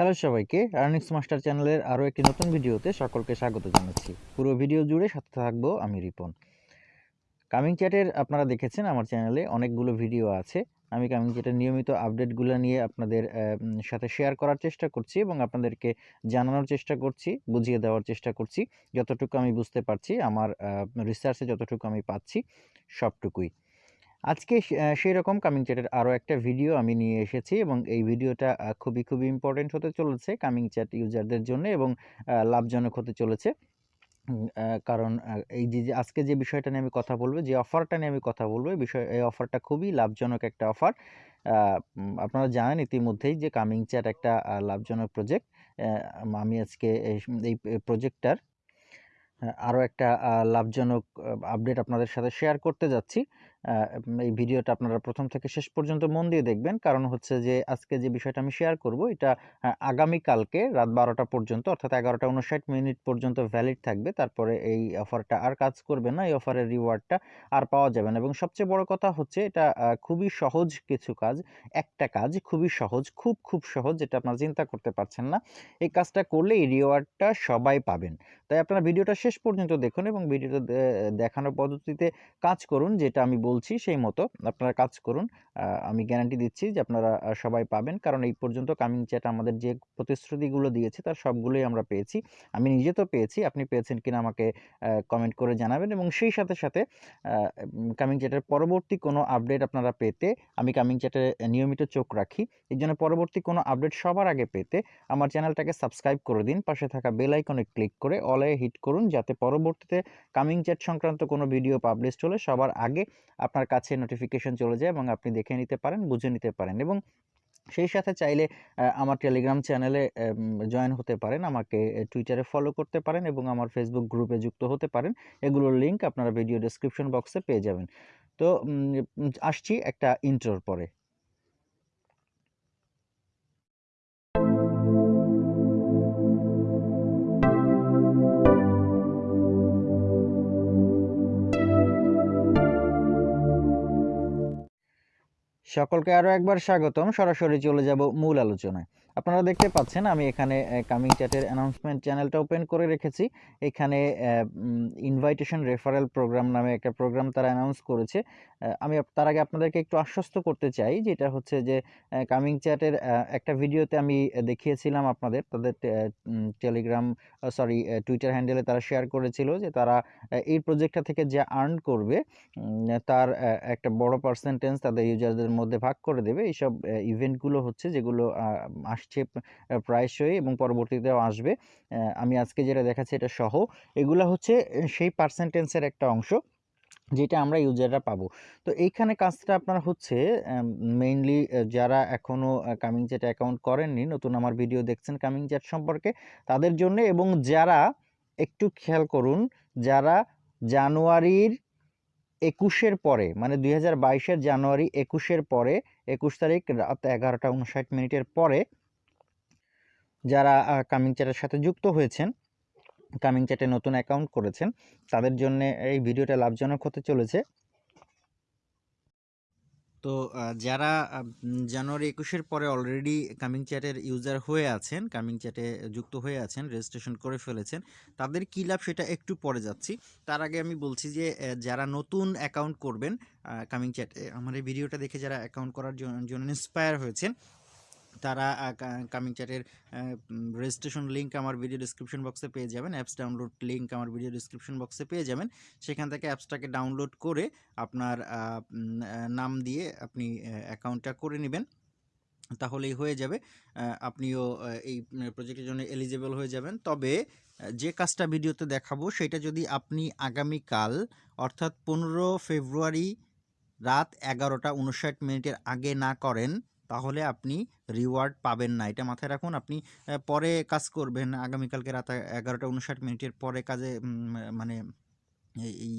Hello সবাইকে earnings master চ্যানেলের আরও একটি নতুন ভিডিওতে সকলকে স্বাগত জানাচ্ছি। পুরো ভিডিও জুড়ে সাথে থাকব আমি রিপন। কামিং চ্যাটের আপনারা দেখেছেন আমার চ্যানেলে অনেকগুলো ভিডিও আছে। আমি কামিং চ্যাটের নিয়মিত আপডেটগুলো নিয়ে আপনাদের সাথে শেয়ার করার চেষ্টা করছি এবং আপনাদেরকে জানানোর চেষ্টা করছি, বুঝিয়ে দেওয়ার চেষ্টা করছি। যতটুকু আমি বুঝতে পারছি, আমার রিসার্চে যতটুকু আমি পাচ্ছি, সবটুকুই। আজকে সেই রকম কামিং চ্যাটের আরও একটা ভিডিও আমি নিয়ে এসেছি এবং এই ভিডিওটা খুবই খুবই ইম্পর্টেন্ট হতে চলেছে কামিং চ্যাট ইউজারদের জন্য এবং লাভজনক হতে চলেছে। কারণ এই যে আজকে যে বিষয়টা নিয়ে আমি কথা বলব, যে অফারটা নিয়ে আমি কথা বলব, এই বিষয়, এই অফারটা খুবই লাভজনক একটা অফার আপনারা জানেন ইতিমধ্যেই যে কামিং চ্যাট একটা লাভজনক প্রজেক্ট আমি আজকে এই প্রজেক্টটার আরও একটা লাভজনক আপডেট আপনাদের সাথে শেয়ার করতে যাচ্ছি। এই ভিডিওটা আপনারা প্রথম থেকে শেষ পর্যন্ত মন দিয়ে দেখবেন। কারণ হচ্ছে যে, আজকে যে বিষয়টা আমি শেয়ার করব, এটা আগামীকালকে রাত বারোটা পর্যন্ত, অর্থাৎ এগারোটা উনষাট মিনিট পর্যন্ত ভ্যালিড থাকবে। তারপরে এই অফারটা আর কাজ করবে না, এই অফারের রিওয়ার্ডটা আর পাওয়া যাবে না। এবং সবচেয়ে বড় কথা হচ্ছে, এটা খুবই সহজ কিছু কাজ, একটা কাজ খুবই সহজ, খুব খুব সহজ, যেটা আপনারা চিন্তা করতে পারছেন না। এই কাজটা করলে এই রিওয়ার্ডটা সবাই পাবেন। তাই আপনারা ভিডিওটা শেষ পর্যন্ত দেখুন এবং ভিডিওটা দেখানোর পদ্ধতিতে কাজ করুন, যেটা আমি বলছি সেই মতো। আপনারা কাজ করুন। আমি গ্যারান্টি দিচ্ছি যে আপনারা সবাই পাবেন। কারণ এই পর্যন্ত কামিং চ্যাট আমাদের যে প্রতিশ্রুতিগুলো দিয়েছে তার সবগুলোই আমরা পেয়েছি। আমি নিজে তো পেয়েছি, আপনি পেয়েছেন কিনা আমাকে কমেন্ট করে জানাবেন এবং সেই সাথে সাথে কামিং চ্যাটের পরবর্তী কোনো আপডেট আপনারা পেতে আমি কামিং চ্যাটে নিয়মিত চোখ রাখি। এই জন্য পরবর্তী কোনো আপডেট সবার আগে পেতে আমার চ্যানেলটাকে সাবস্ক্রাইব করে দিন। পাশে থাকা বেল আইকনে ক্লিক করে অলে হিট করুন যাতে পরবর্তীতে কামিং চ্যাট সংক্রান্ত কোনো ভিডিও পাবলিশ হলে সবার আগে আপনার কাছে নোটিফিকেশন চলে যায় এবং আপনি দেখে নিতে পারেন, বুঝে নিতে পারেন এবং সেই সাথে চাইলে আমার টেলিগ্রাম চ্যানেলে জয়েন হতে পারেন, আমাকে টুইটারে ফলো করতে পারেন এবং আমার ফেসবুক গ্রুপে যুক্ত হতে পারেন। এগুলোর লিঙ্ক আপনারা ভিডিও ডিসক্রিপশন বক্সে পেয়ে যাবেন। তো আসছি একটা ইন্ট্রোর পরে। সকলকে আরও একবার স্বাগতম। সরাসরি চলে যাব মূল আলোচনায়। আপনারা দেখতে পাচ্ছেন, আমি এখানে কামিং চ্যাটের অ্যানাউন্সমেন্ট চ্যানেলটা ওপেন করে রেখেছি। এখানে ইনভাইটেশন রেফারেল প্রোগ্রাম নামে একটা প্রোগ্রাম তারা অ্যানাউন্স করেছে। আমি তার আগে আপনাদেরকে একটু আশ্বস্ত করতে চাই, যেটা হচ্ছে যে কামিং চ্যাটের একটা ভিডিওতে আমি দেখিয়েছিলাম আপনাদের, তাদের টেলিগ্রাম সরি টুইটার হ্যান্ডেলে তারা শেয়ার করেছিল যে তারা এই প্রজেক্টটা থেকে যে আর্ন করবে তার একটা বড় পার্সেন্টেজ তাদের ইউজারদের মধ্যে ভাগ করে দেবে। এইসব ইভেন্টগুলো হচ্ছে যেগুলো আসছে প্রায়শই এবং পরবর্তীতেও আসবে। আমি আজকে যেটা দেখাচ্ছি এটা সহ। এগুলো হচ্ছে সেই পার্সেন্টেন্সের একটা অংশ যেটা আমরা ইউজাররা পাবো। তো এইখানে কাজটা আপনার হচ্ছে মেইনলি যারা এখনও কামিং চ্যাট অ্যাকাউন্ট করেননি, নতুন আমার ভিডিও দেখছেন কামিং চ্যাট সম্পর্কে, তাদের জন্য এবং যারা, একটু খেয়াল করুন, যারা জানুয়ারির একুশের পরে মানে দুই হাজার জানুয়ারি একুশের পরে, একুশ তারিখ রাত এগারোটা উনষাট মিনিটের পরে যারা কামিং চ্যাটের সাথে যুক্ত হয়েছেন কামিং চ্যাটে নতুন অ্যাকাউন্ট করেছেন, তাদের জন্য এই ভিডিওটা লাভজনক হতে চলেছে। তো যারা জানুয়ারি একুশের পরে অলরেডি কামিং চ্যাটের ইউজার হয়ে আছেন কামিং চ্যাটে যুক্ত হয়ে আছেন রেজিস্ট্রেশন করে ফেলেছেন, তাদের কী লাভ সেটা একটু পরে যাচ্ছি। তার আগে আমি বলছি যে যারা নতুন অ্যাকাউন্ট করবেন কামিং চ্যাটে আমার এই ভিডিওটা দেখে যারা অ্যাকাউন্ট করার জন্য ইন্সপায়ার হয়েছেন তারা কামিং চ্যাটের রেজিস্ট্রেশন লিঙ্ক আমার ভিডিও ডিসক্রিপশন বক্সে পেয়ে যাবেন। অ্যাপস ডাউনলোড লিঙ্ক আমার ভিডিও ডিসক্রিপশন বক্সে পেয়ে যাবেন। সেখান থেকে অ্যাপসটাকে ডাউনলোড করে আপনার নাম দিয়ে আপনি অ্যাকাউন্টটা করে নেবেন। তাহলেই হয়ে যাবে। আপনিও এই প্রজেক্টের জন্য এলিজেবল হয়ে যাবেন। তবে যে কাজটা ভিডিওতে দেখাবো সেটা যদি আপনি আগামীকাল, অর্থাৎ পনেরো ফেব্রুয়ারি রাত এগারোটা উনষাট মিনিটের আগে না করেন তাহলে আপনি রিওয়ার্ড পাবেন না। এটা মাথায় রাখুন, আপনি পরে কাজ করবেন। আগামীকালকে রাত এগারোটা উনষাট মিনিটের পরে কাজে মানে এই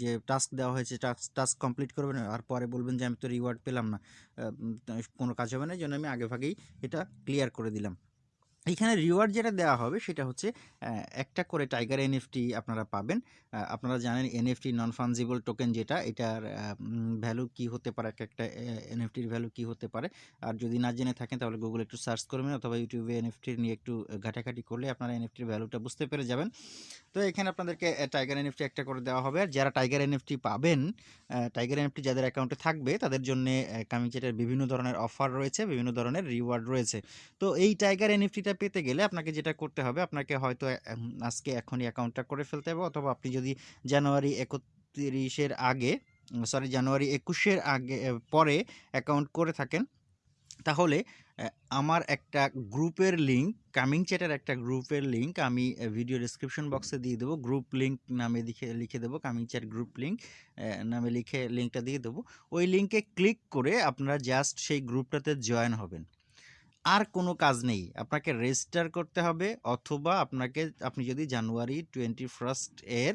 যে টাস্ক দেওয়া হয়েছে টাস্ক টাস্ক কমপ্লিট করবেন, আর পরে বলবেন যে, আমি তো রিওয়ার্ড পেলাম না। কোনো কাজ হবে না, এই জন্য আমি আগেভাগেই এটা ক্লিয়ার করে দিলাম। এইখানে রিওয়ার্ড যেটা দেওয়া হবে সেটা হচ্ছে একটা করে টাইগার এনএফটি আপনারা পাবেন। আপনারা জানেন এনএফটি নন ফাঞ্জিবল টোকেন যেটা এটার ভ্যালু কি হতে পারে একেকটা এ এনএফটির ভ্যালু কি হতে পারে। আর যদি না জেনে থাকেন তাহলে গুগল একটু সার্চ করবেন অথবা ইউটিউবে এনএফটি নিয়ে একটু ঘাটাঘাটি করলে আপনারা এনএফটির ভ্যালুটা বুঝতে পেরে যাবেন। তো এখানে আপনাদেরকে টাইগার এনএফটি একটা করে দেওয়া হবে। আর যারা টাইগার এনএফটি পাবেন, টাইগার এনএফটি যাদের অ্যাকাউন্টে থাকবে তাদের জন্যে অ্যা কামিং চ্যাটের বিভিন্ন ধরনের অফার রয়েছে, বিভিন্ন ধরনের রিওয়ার্ড রয়েছে। তো এই টাইগার এনএফটিটা পেতে গেলে আপনাকে যেটা করতে হবে, আপনাকে হয়তো আজকে এখনই অ্যাকাউন্টটা করে ফেলতে হবে অথবা আপনি যদি জানুয়ারি একত্রিশের আগে সরি জানুয়ারি একুশের আগে পরে অ্যাকাউন্ট করে থাকেন, তাহলে আমার একটা গ্রুপের লিঙ্ক কামিং চ্যাটের একটা গ্রুপের লিঙ্ক আমি ভিডিও ডেসক্রিপশন বক্সে দিয়ে দেবো। গ্রুপ লিঙ্ক নামে লিখে লিখে দেবো কামিং চ্যাট গ্রুপ লিঙ্ক নামে লিখে লিঙ্কটা দিয়ে দেবো। ওই লিঙ্কে ক্লিক করে আপনারা জাস্ট সেই গ্রুপটাতে জয়েন হবেন। আর কোনো কাজ নেই। আপনাকে রেজিস্টার করতে হবে অথবা আপনাকে, আপনি যদি জানুয়ারি 21st এর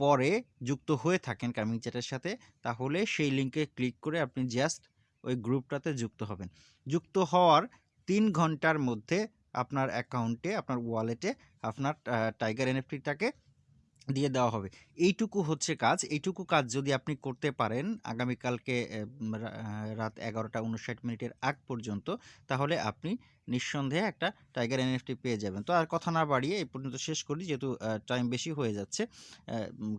পরে যুক্ত হয়ে থাকেন কামিং চ্যাটের সাথে, তাহলে সেই লিঙ্কে ক্লিক করে আপনি জাস্ট ওই গ্রুপটাতে যুক্ত হবেন। যুক্ত হওয়ার তিন ঘণ্টার মধ্যে আপনার অ্যাকাউন্টে আপনার ওয়ালেটে আপনার টাইগার এনএফটিটাকে দিয়ে দেওয়া হবে। এইটুকু হচ্ছে কাজ। এইটুকু কাজ যদি আপনি করতে পারেন আগামীকালকে রাত ১১টা ৫৯ মিনিটের আগ পর্যন্ত তাহলে আপনি নিঃসন্দেহে একটা টাইগার এনএফটি পেয়ে যাবেন। তো আর কথা না বাড়িয়ে এই পর্যন্ত শেষ করি যেহেতু টাইম বেশি হয়ে যাচ্ছে।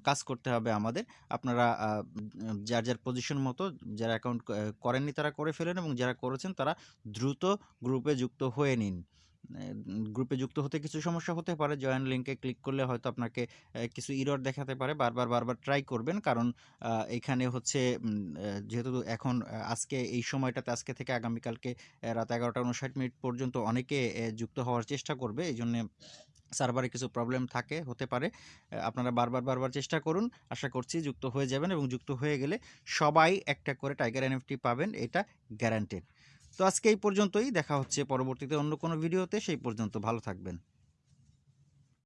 কাজ করতে হবে আমাদের। আপনারা যার, যার পজিশন মতো যারা অ্যাকাউন্ট করেননি তারা করে ফেলেন এবং যারা করেছেন তারা দ্রুত গ্রুপে যুক্ত হয়ে নিন। গ্রুপে যুক্ত হতে কিছু সমস্যা হতে পারে। জয়েন লিঙ্কে ক্লিক করলে হয়তো আপনাকে কিছু ইরর দেখাতে পারে। বারবার, বারবার ট্রাই করবেন। কারণ এখানে হচ্ছে যেহেতু এখন আজকে এই সময়টাতে আজকে থেকে আগামীকালকে রাত ১১টা ৫৯ মিনিট পর্যন্ত অনেকে যুক্ত হওয়ার চেষ্টা করবে। এইজন্যে সার্ভারে কিছু প্রবলেম থাকে হতে পারে। আপনারা বারবার, বারবার চেষ্টা করুন। আশা করছি যুক্ত হয়ে যাবেন এবং যুক্ত হয়ে গেলে সবাই একটা করে টাইগার এনএফটি পাবেন। এটা গ্যারান্টেড। তো আজকে এই পর্যন্তই। দেখা হচ্ছে পরবর্তীতে অন্য কোনো ভিডিওতে। সেই পর্যন্ত ভালো থাকবেন।